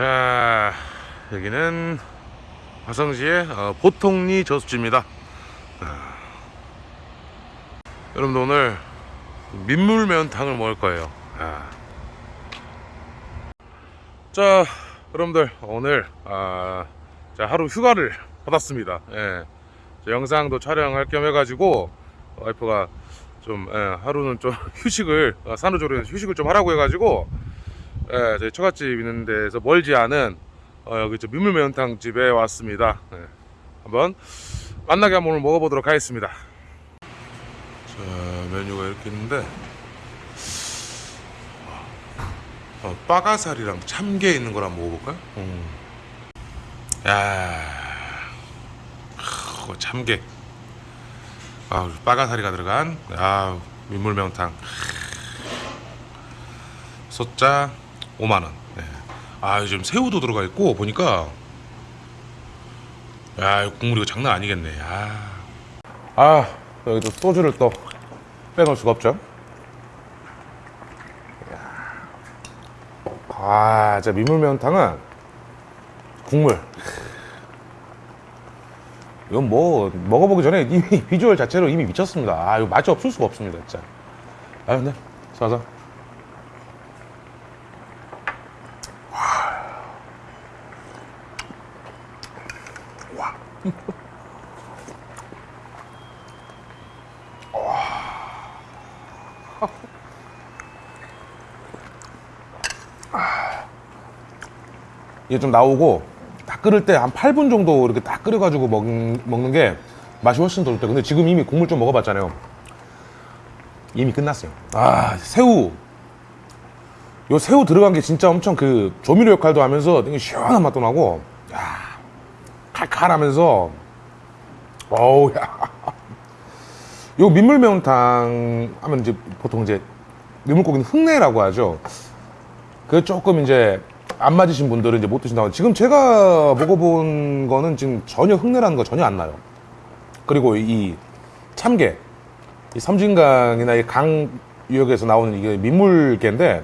자 여기는 화성시의 어, 보통리 저수지입니다 아, 여러분들 오늘 민물매운탕을 먹을 거예요 아. 자 여러분들 오늘 아, 자, 하루 휴가를 받았습니다 예. 저 영상도 촬영할 겸 해가지고 와이프가 좀 예, 하루는 좀 휴식을 어, 산후조리원 휴식을 좀 하라고 해가지고 예, 저희 처갓집 있는 데서 멀지 않은 어, 여기 저 민물 매운탕 집에 왔습니다. 예, 한번 만나게 한번 오늘 먹어보도록 하겠습니다. 자 메뉴가 이렇게 있는데 어, 빠가살이랑 참게 있는 걸 한번 먹어볼까요? 음. 야, 크, 참게. 아, 빠가사리가 들어간 아 민물명탕. 소자 5만 원. 네. 아 요즘 새우도 들어가 있고 보니까 야 이거 국물 이거 장난 아니겠네. 아, 아 여기 또 소주를 또 빼놓을 수가 없죠. 아, 진짜 민물매운탕은 국물. 이건 뭐 먹어보기 전에 이미 비주얼 자체로 이미 미쳤습니다. 아, 이거 맛이 없을 수가 없습니다, 진짜. 아, 근데 쏴서. 와. 이게 좀 나오고 다 끓을 때 한 8분 정도 이렇게 딱 끓여가지고 먹, 먹는 게 맛이 훨씬 더 좋대. 근데 지금 이미 국물 좀 먹어봤잖아요. 이미 끝났어요. 아 새우. 요 새우 들어간 게 진짜 엄청 그 조미료 역할도 하면서 되게 시원한 맛도 나고, 야 칼칼하면서, 어우 야. 요 민물 매운탕 하면 이제 보통 이제 민물고기는 흑내라고 하죠. 그 조금 이제 안 맞으신 분들은 이제 못 드신다고. 지금 제가 먹어본 거는 지금 전혀 흙내라는 거 전혀 안 나요. 그리고 이 참게, 이 섬진강이나 이 강 유역에서 나오는 이게 민물개인데,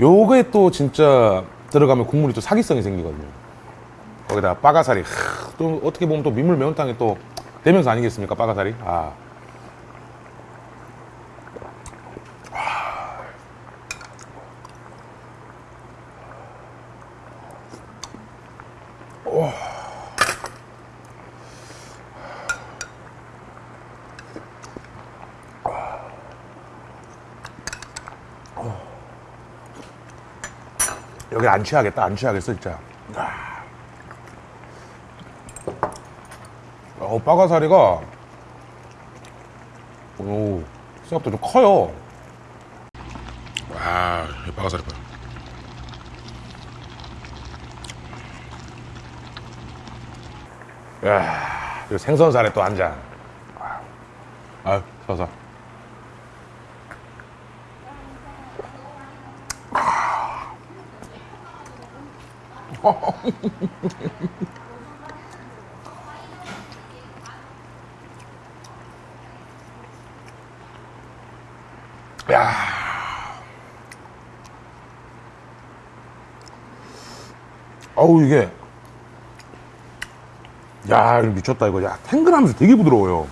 요게 또 진짜 들어가면 국물이 또 사기성이 생기거든요. 거기다 빠가사리. 하, 또 어떻게 보면 또 민물 매운탕의 또 대명사 아니겠습니까? 빠가사리. 아. 여기 안 취하겠다, 안 취하겠어, 진짜. 아. 어, 빠가사리가, 오, 생각보다 좀 커요. 와, 이 빠가사리 봐. 야, 이 생선살에 또 한 잔. 아, 서서. 어우 이게. 야 미쳤다 이거. 야 탱글하면서 되게 부드러워요.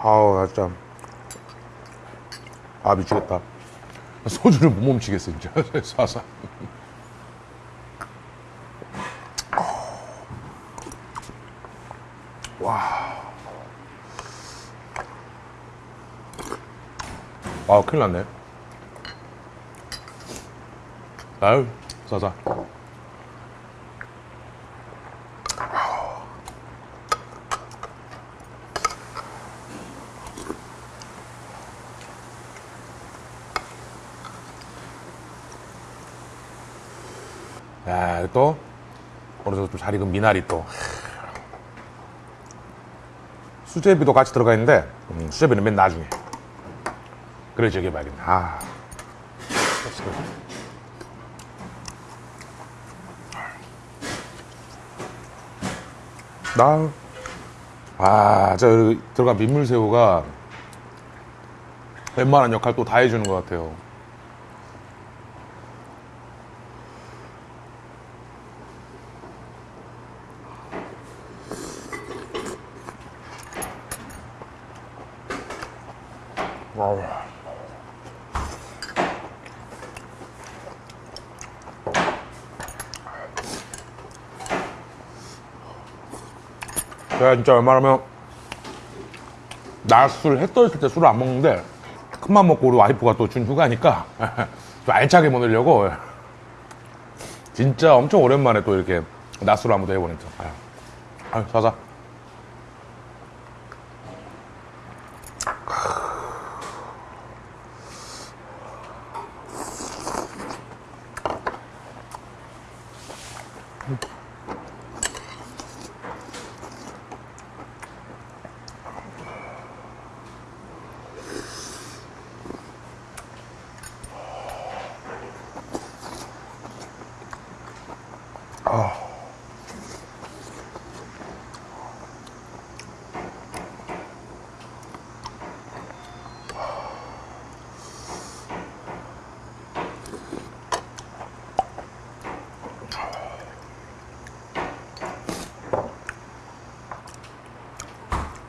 아우 나 진짜. 아 미치겠다. 소주를 못 멈추겠어 진짜. 쏴서 아, 큰일 났네. 아유, 싸자. 야, 또, 어느 정도 좀 잘 익은 미나리 또. 수제비도 같이 들어가 있는데, 음, 수제비는 맨 나중에. 그래 저기 말입니다 아. 나, 아, 저 들어간 민물새우가 웬만한 역할 또 다 해주는 것 같아요. 제가 진짜 웬만하면 낮술 해 떠있을 때 술을 안 먹는데 큰맘 먹고 우리 와이프가 또 준 휴가니까 좀 알차게 보내려고. 진짜 엄청 오랜만에 또 이렇게 한번 더 해보니까. 아유, 아유 자자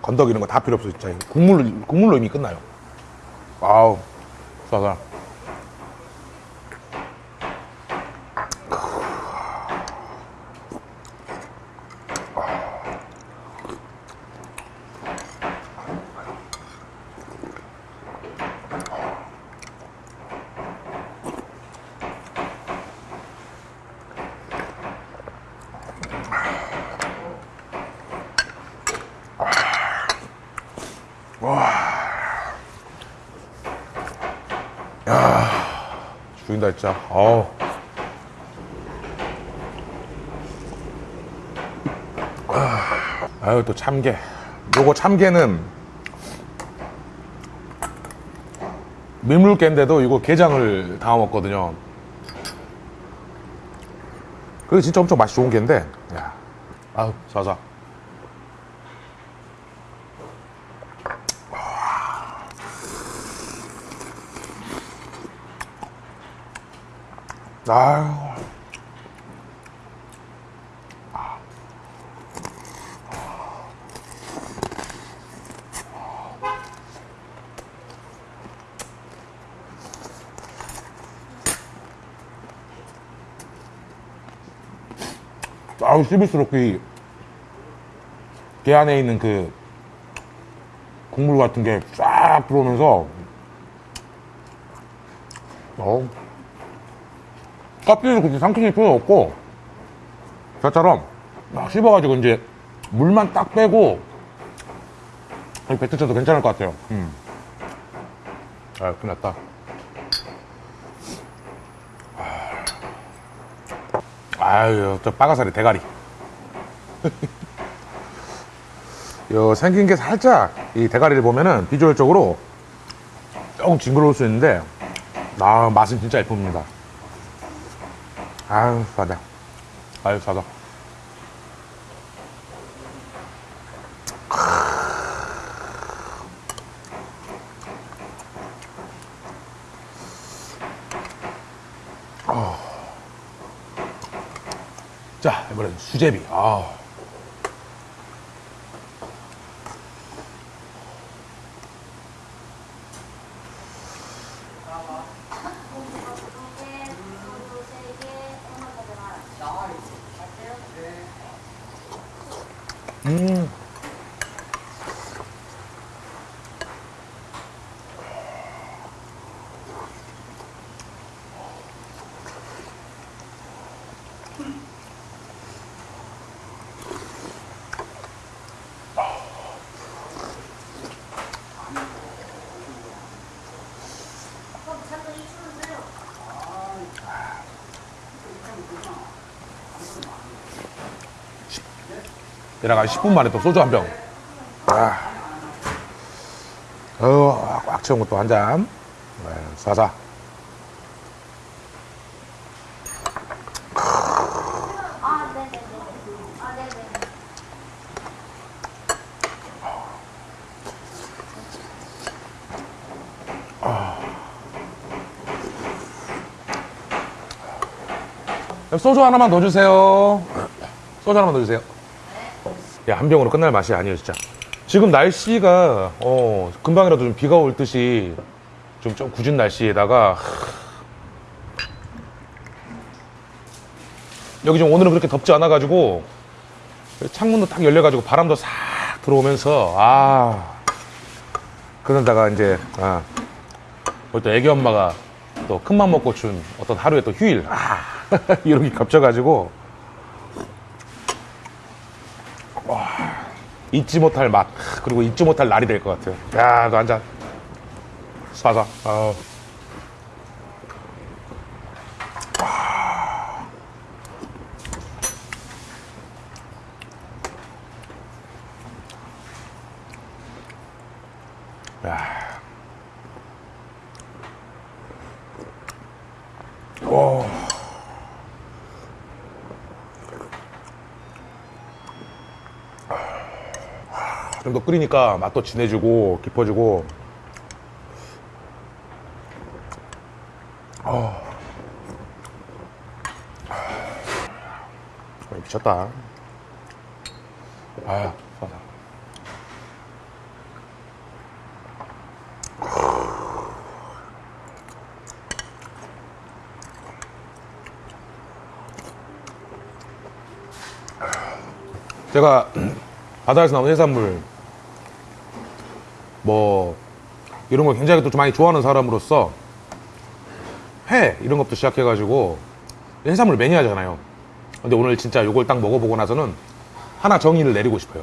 건더기 이런 거 다 필요 없어 진짜. 국물로 국물로 이미 끝나요. 아우 싸다 죽인다 진짜. 어우. 아유 또 참게. 요거 참게는 민물개인데도 이거 게장을 담아 먹거든요. 그게 진짜 엄청 맛이 좋은 게인데. 야. 아유 자자 아유. 아우 씹을수록 그, 게 안에 있는 그 국물 같은 게 쫙 들어오면서. 어우 껍질을 굳이 삼키실 필요 없고 저처럼 막 씹어가지고 이제 물만 딱 빼고 뱉으셔도 괜찮을 것 같아요. 음. 아 끝났다. 아유 저 빠가사리 대가리. 요 생긴 게 살짝 이 대가리를 보면은 비주얼적으로 조금 징그러울 수 있는데 아 맛은 진짜 예쁩니다 아유 싸다. 아유 싸다. 자 이번엔 수제비. 아 음. 내가 10분 만에 또 소주 한 병. 아. 어, 꽉 채운 것도 한 잔. 네, 사사. 소주 하나만 더 주세요 소주 하나만 더 주세요 야, 한 병으로 끝날 맛이 아니에요, 진짜. 지금 날씨가, 어, 금방이라도 좀 비가 올 듯이 좀, 좀 굳은 날씨에다가, 여기 좀 오늘은 그렇게 덥지 않아 가지고, 창문도 딱 열려 가지고 바람도 싹 들어오면서, 아, 그러다가 이제, 아, 우리 또 애기 엄마가 또 큰맘 먹고 준 어떤 하루의 또 휴일, 아, 이렇게 겹쳐가지고, 잊지 못할 맛 그리고 잊지 못할 날이 될 것 같아요. 야, 너 한잔 쏴서. 어. 야. 오. 좀 더 끓이니까 맛도 진해지고 깊어지고. 어. 아, 미쳤다. 아야 쏴서 제가 바다에서 나온 해산물 뭐 이런 걸 굉장히 또좀 많이 좋아하는 사람으로서 회 이런 것부터 시작해가지고 해산물 매니아잖아요. 근데 오늘 진짜 요걸 딱 먹어보고 나서는 하나 정의를 내리고 싶어요.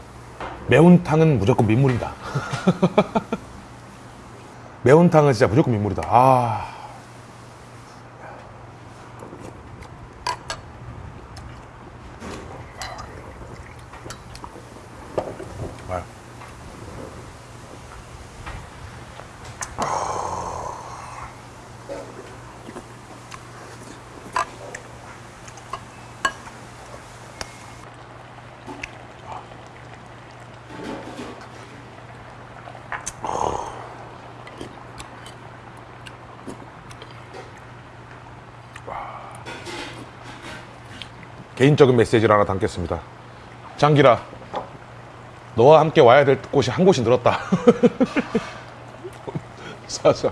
매운탕은 무조건 민물이다. 매운탕은 진짜 무조건 민물이다. 아. 개인적인 메시지를 하나 담겠습니다. 장기라, 너와 함께 와야 될 곳이 한 곳이 늘었다. 사사.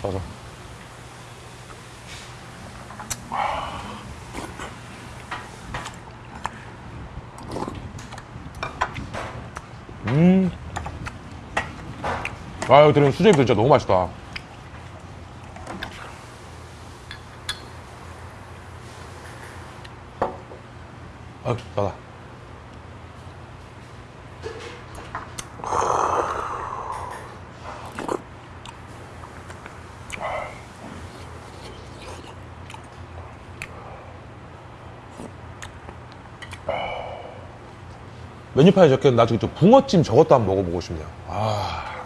사사. 아, 여기 들은 수제비도 진짜 너무 맛있다. 아, 나다. 메뉴판에 적혀있는 나중에 좀 붕어찜 저것도 한번 먹어보고 싶네요. 아.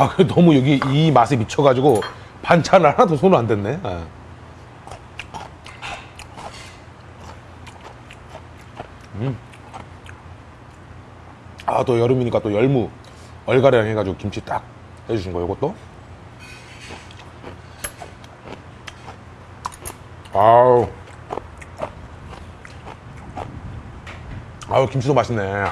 아, 그 너무 여기 이 맛에 미쳐가지고 반찬 하나도 손을 안 댔네. 예. 음. 아, 또 여름이니까 또 열무 얼가량 해가지고 김치 딱 해주신 거, 이것도. 아우. 아우, 김치도 맛있네.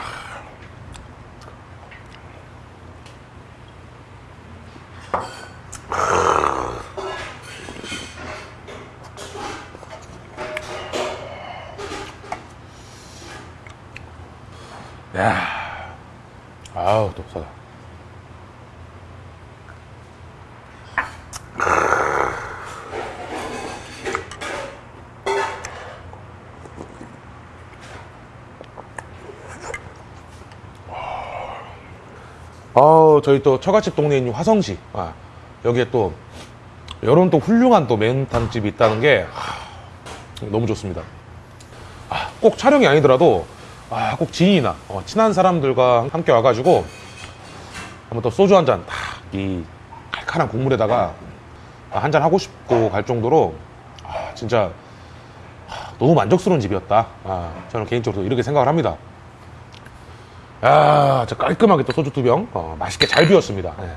야, 아우 또 싸다. 아 저희 또 처갓집 있는 화성시 아, 여기에 또 이런 또 훌륭한 또 매운탕 집이 있다는 게 하, 너무 좋습니다. 아, 꼭 촬영이 아니더라도 아, 꼭 지인이나 어, 친한 사람들과 함께 와가지고 한번 또 소주 한잔딱이 칼칼한 국물에다가 한 잔 하고 싶고 갈 정도로 아, 진짜 아, 너무 만족스러운 집이었다. 아, 저는 개인적으로 이렇게 생각을 합니다. 야, 저 깔끔하게 또 소주 두 병, 어, 맛있게 잘 비웠습니다. 네.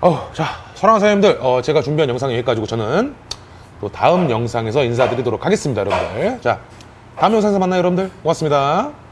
어, 자, 사랑하는 사장님들, 어, 제가 준비한 영상이 여기까지고 저는 또 다음 영상에서 인사드리도록 하겠습니다, 여러분들. 자, 다음 영상에서 만나요, 여러분들. 고맙습니다.